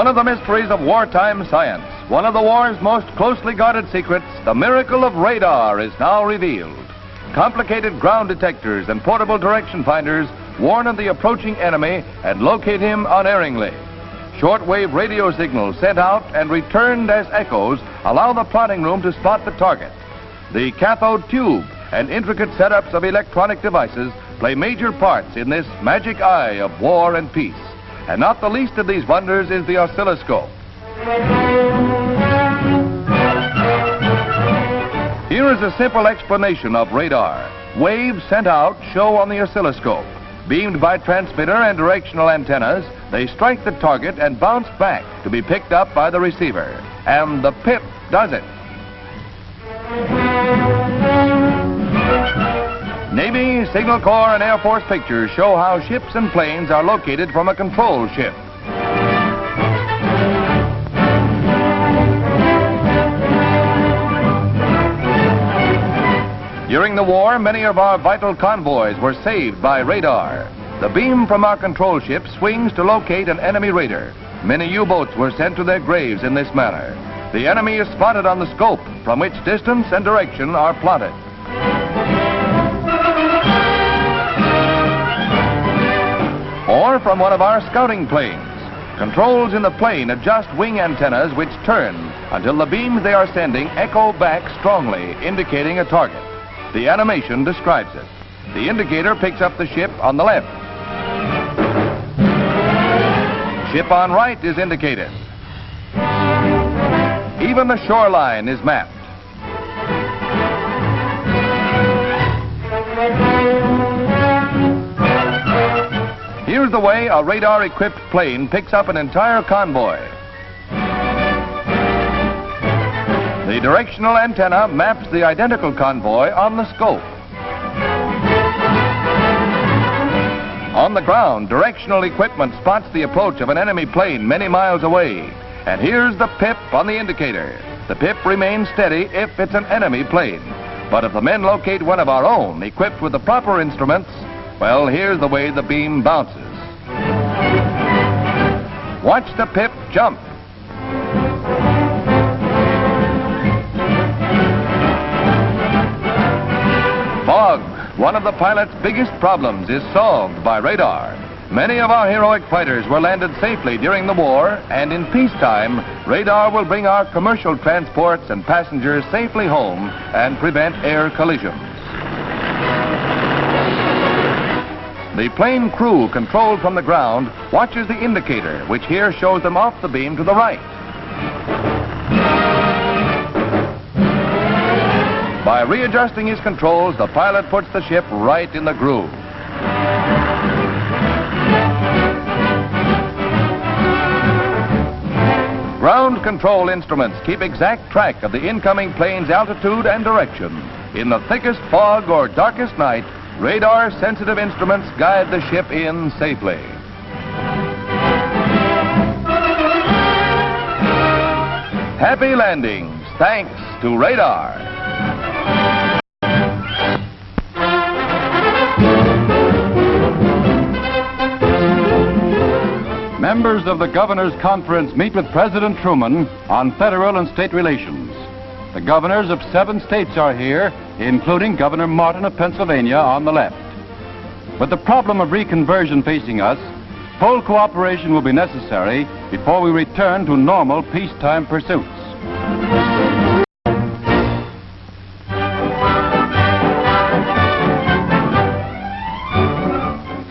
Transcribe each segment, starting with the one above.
One of the mysteries of wartime science, one of the war's most closely guarded secrets, the miracle of radar is now revealed. Complicated ground detectors and portable direction finders warn of the approaching enemy and locate him unerringly. Shortwave radio signals sent out and returned as echoes allow the plotting room to spot the target. The cathode tube and intricate setups of electronic devices play major parts in this magic eye of war and peace. And not the least of these wonders is the oscilloscope. Here is a simple explanation of radar. Waves sent out show on the oscilloscope. Beamed by transmitter and directional antennas, they strike the target and bounce back to be picked up by the receiver. And the PIP does it. Signal Corps, and Air Force pictures show how ships and planes are located from a control ship. During the war, many of our vital convoys were saved by radar. The beam from our control ship swings to locate an enemy raider. Many U-boats were sent to their graves in this manner. The enemy is spotted on the scope, from which distance and direction are plotted. Or from one of our scouting planes. Controls in the plane adjust wing antennas which turn until the beams they are sending echo back strongly, indicating a target. The animation describes it. The indicator picks up the ship on the left. Ship on right is indicated. Even the shoreline is mapped. Here's the way a radar-equipped plane picks up an entire convoy. The directional antenna maps the identical convoy on the scope. On the ground, directional equipment spots the approach of an enemy plane many miles away. And here's the PIP on the indicator. The PIP remains steady if it's an enemy plane. But if the men locate one of our own, equipped with the proper instruments, well, here's the way the beam bounces. Watch the PIP jump. Fog, one of the pilot's biggest problems, is solved by radar. Many of our heroic fighters were landed safely during the war, and in peacetime, radar will bring our commercial transports and passengers safely home and prevent air collisions. The plane crew, controlled from the ground, watches the indicator, which here shows them off the beam to the right. By readjusting his controls, the pilot puts the ship right in the groove. Ground control instruments keep exact track of the incoming plane's altitude and direction. In the thickest fog or darkest night, radar-sensitive instruments guide the ship in safely. Happy landings, thanks to radar. Members of the Governor's Conference meet with President Truman on federal and state relations. The governors of seven states are here, including Governor Martin of Pennsylvania on the left. With the problem of reconversion facing us, full cooperation will be necessary before we return to normal peacetime pursuits.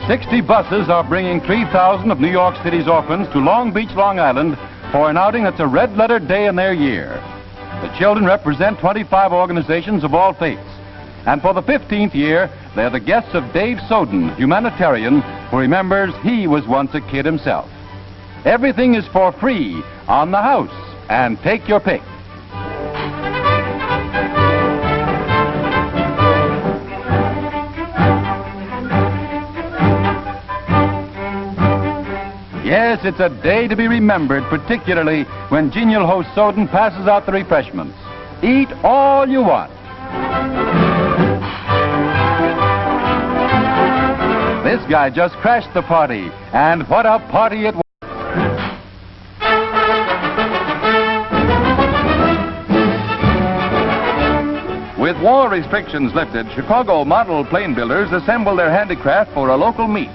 60 buses are bringing 3,000 of New York City's orphans to Long Beach, Long Island for an outing that's a red-letter day in their year. The children represent 25 organizations of all faiths. And for the 15th year, they're the guests of Dave Soden, humanitarian, who remembers he was once a kid himself. Everything is for free on the house, and take your pick. Yes, it's a day to be remembered, particularly when genial host Soden passes out the refreshments. Eat all you want. This guy just crashed the party, and what a party it was. With war restrictions lifted, Chicago model plane builders assemble their handicraft for a local meet.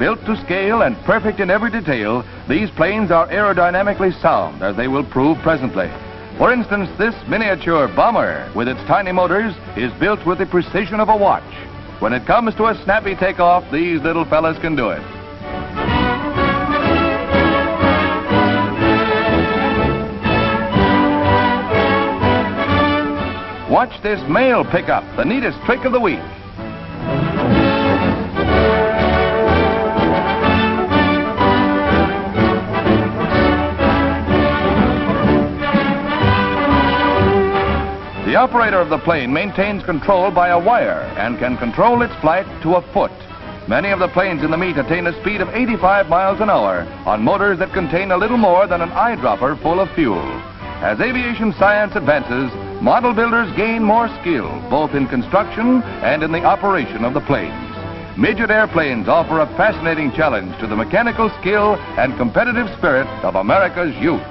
Built to scale and perfect in every detail, these planes are aerodynamically sound, as they will prove presently. For instance, this miniature bomber, with its tiny motors, is built with the precision of a watch. When it comes to a snappy takeoff, these little fellas can do it. Watch this mail pickup, the neatest trick of the week. Operator of the plane maintains control by a wire and can control its flight to a foot. Many of the planes in the meet attain a speed of 85 miles an hour on motors that contain a little more than an eyedropper full of fuel. As aviation science advances, model builders gain more skill, both in construction and in the operation of the planes. Midget airplanes offer a fascinating challenge to the mechanical skill and competitive spirit of America's youth.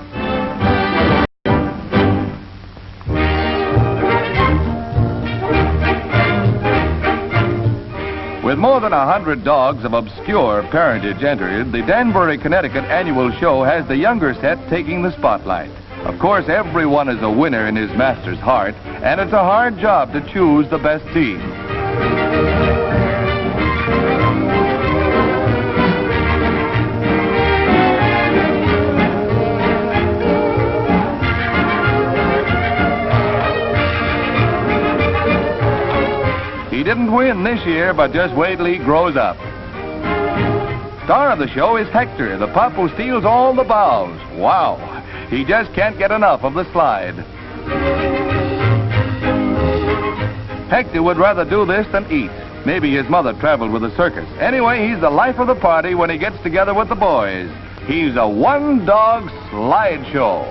With more than a hundred dogs of obscure parentage entered, the Danbury, Connecticut annual show has the younger set taking the spotlight. Of course, everyone is a winner in his master's heart, and it's a hard job to choose the best team. He didn't win this year, but just wait till he grows up. Star of the show is Hector, the pup who steals all the bows. Wow, he just can't get enough of the slide. Hector would rather do this than eat. Maybe his mother traveled with the circus. Anyway, he's the life of the party when he gets together with the boys. He's a one-dog slide show.